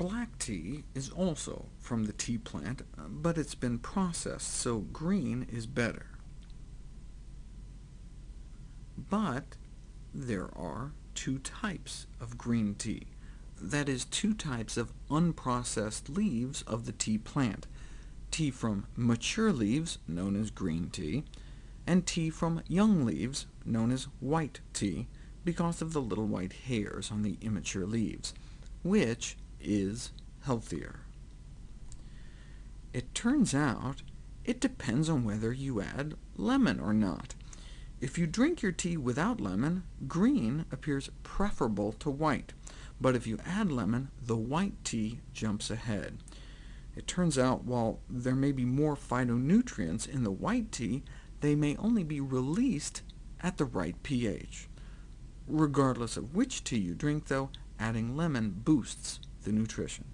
Black tea is also from the tea plant, but it's been processed, so green is better. But there are two types of green tea. That is, two types of unprocessed leaves of the tea plant, tea from mature leaves, known as green tea, and tea from young leaves, known as white tea, because of the little white hairs on the immature leaves. Which is healthier? It turns out it depends on whether you add lemon or not. If you drink your tea without lemon, green appears preferable to white, but if you add lemon, the white tea jumps ahead. It turns out while there may be more phytonutrients in the white tea, they may only be released at the right pH. Regardless of which tea you drink, though, adding lemon boosts the nutrition.